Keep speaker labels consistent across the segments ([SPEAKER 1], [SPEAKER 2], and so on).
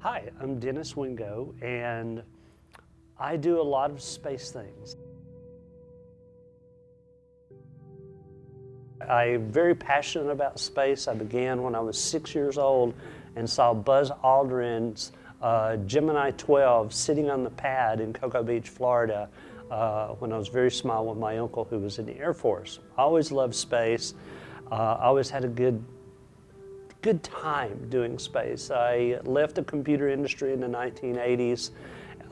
[SPEAKER 1] Hi, I'm Dennis Wingo, and I do a lot of space things. I'm very passionate about space. I began when I was six years old and saw Buzz Aldrin's uh, Gemini 12 sitting on the pad in Cocoa Beach, Florida uh, when I was very small with my uncle who was in the Air Force. I always loved space. Uh, I always had a good good time doing space. I left the computer industry in the 1980s,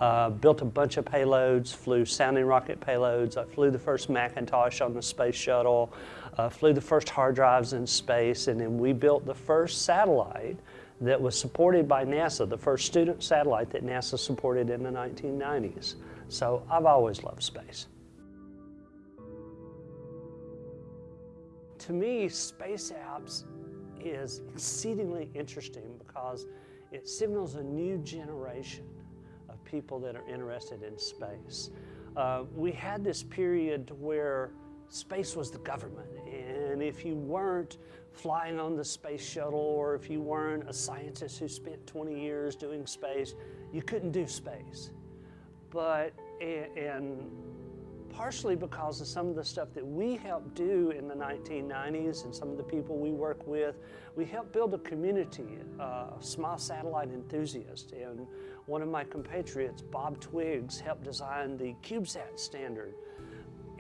[SPEAKER 1] uh, built a bunch of payloads, flew sounding rocket payloads. I flew the first Macintosh on the space shuttle, uh, flew the first hard drives in space, and then we built the first satellite that was supported by NASA, the first student satellite that NASA supported in the 1990s. So I've always loved space. To me, space apps is exceedingly interesting because it signals a new generation of people that are interested in space. Uh, we had this period where space was the government, and if you weren't flying on the space shuttle or if you weren't a scientist who spent 20 years doing space, you couldn't do space. But, and partially because of some of the stuff that we helped do in the 1990s and some of the people we work with. We helped build a community uh, of small satellite enthusiasts. And one of my compatriots, Bob Twiggs, helped design the CubeSat standard.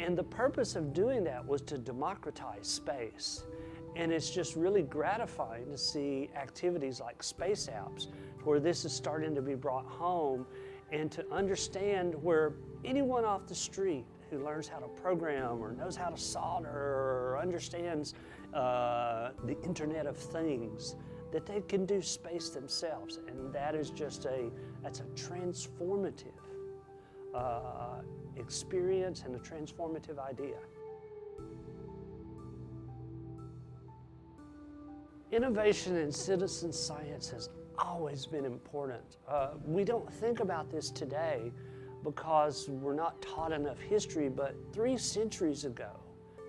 [SPEAKER 1] And the purpose of doing that was to democratize space. And it's just really gratifying to see activities like space apps where this is starting to be brought home and to understand where anyone off the street who learns how to program or knows how to solder or understands uh, the Internet of Things, that they can do space themselves. And that is just a, that's a transformative uh, experience and a transformative idea. Innovation in citizen science has always been important. Uh, we don't think about this today, because we're not taught enough history, but three centuries ago,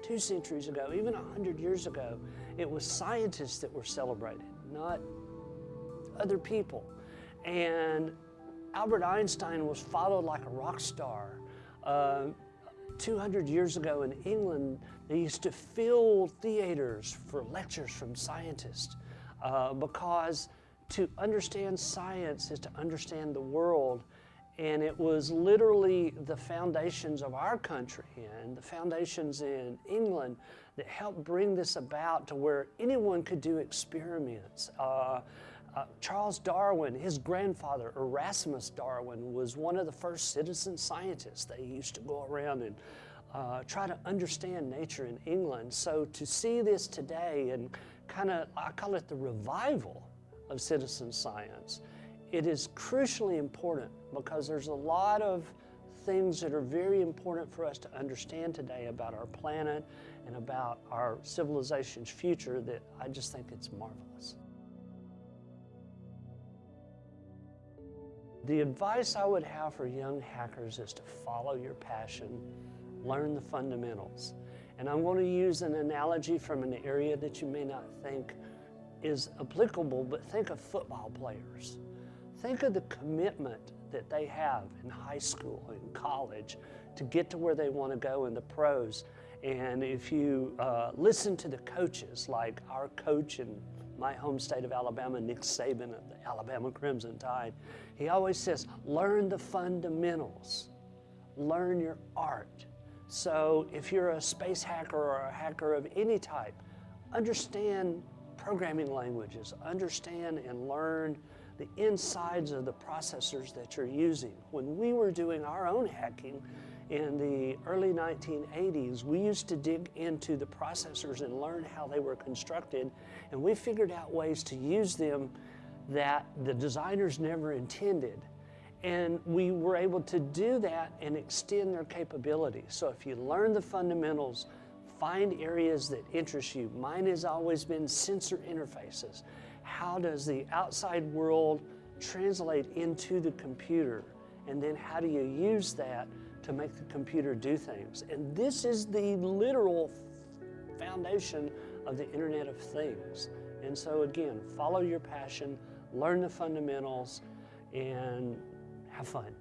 [SPEAKER 1] two centuries ago, even a hundred years ago, it was scientists that were celebrated, not other people. And Albert Einstein was followed like a rock star. Uh, 200 years ago in England, they used to fill theaters for lectures from scientists uh, because to understand science is to understand the world and it was literally the foundations of our country and the foundations in England that helped bring this about to where anyone could do experiments. Uh, uh, Charles Darwin, his grandfather, Erasmus Darwin, was one of the first citizen scientists. They used to go around and uh, try to understand nature in England. So to see this today and kind of, I call it the revival of citizen science, it is crucially important because there's a lot of things that are very important for us to understand today about our planet and about our civilization's future that I just think it's marvelous. The advice I would have for young hackers is to follow your passion, learn the fundamentals. And I'm going to use an analogy from an area that you may not think is applicable, but think of football players. Think of the commitment that they have in high school and college to get to where they want to go in the pros. And if you uh, listen to the coaches, like our coach in my home state of Alabama, Nick Saban of the Alabama Crimson Tide, he always says, learn the fundamentals, learn your art. So if you're a space hacker or a hacker of any type, understand programming languages, understand and learn the insides of the processors that you're using. When we were doing our own hacking in the early 1980s, we used to dig into the processors and learn how they were constructed, and we figured out ways to use them that the designers never intended. And we were able to do that and extend their capabilities. So if you learn the fundamentals, find areas that interest you. Mine has always been sensor interfaces how does the outside world translate into the computer? And then how do you use that to make the computer do things? And this is the literal foundation of the Internet of Things. And so again, follow your passion, learn the fundamentals, and have fun.